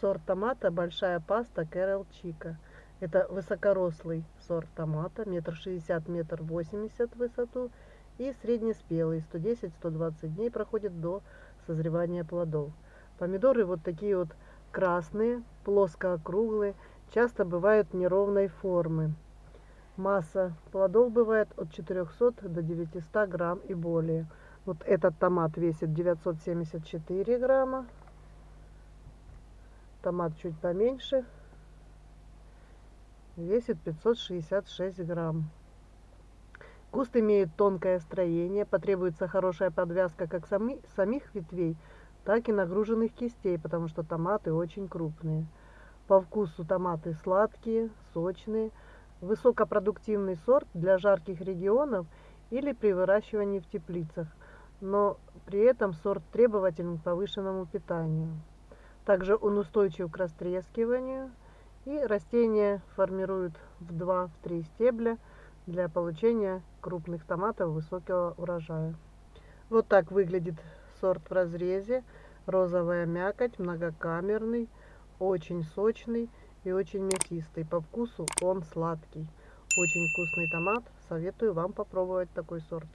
Сорт томата большая паста Кэрол Чика. Это высокорослый сорт томата, метр шестьдесят, метр восемьдесят в высоту и среднеспелый, 110-120 дней проходит до созревания плодов. Помидоры вот такие вот красные, плоско-округлые, часто бывают неровной формы. Масса плодов бывает от 400 до 900 грамм и более. Вот этот томат весит 974 грамма. Томат чуть поменьше. Весит 566 грамм. Куст имеет тонкое строение, потребуется хорошая подвязка как сами, самих ветвей, так и нагруженных кистей, потому что томаты очень крупные. По вкусу томаты сладкие, сочные, высокопродуктивный сорт для жарких регионов или при выращивании в теплицах, но при этом сорт требователен к повышенному питанию. Также он устойчив к растрескиванию, и растения формируют в 2-3 стебля для получения крупных томатов высокого урожая. Вот так выглядит сорт в разрезе. Розовая мякоть, многокамерный, очень сочный и очень мясистый. По вкусу он сладкий. Очень вкусный томат. Советую вам попробовать такой сорт.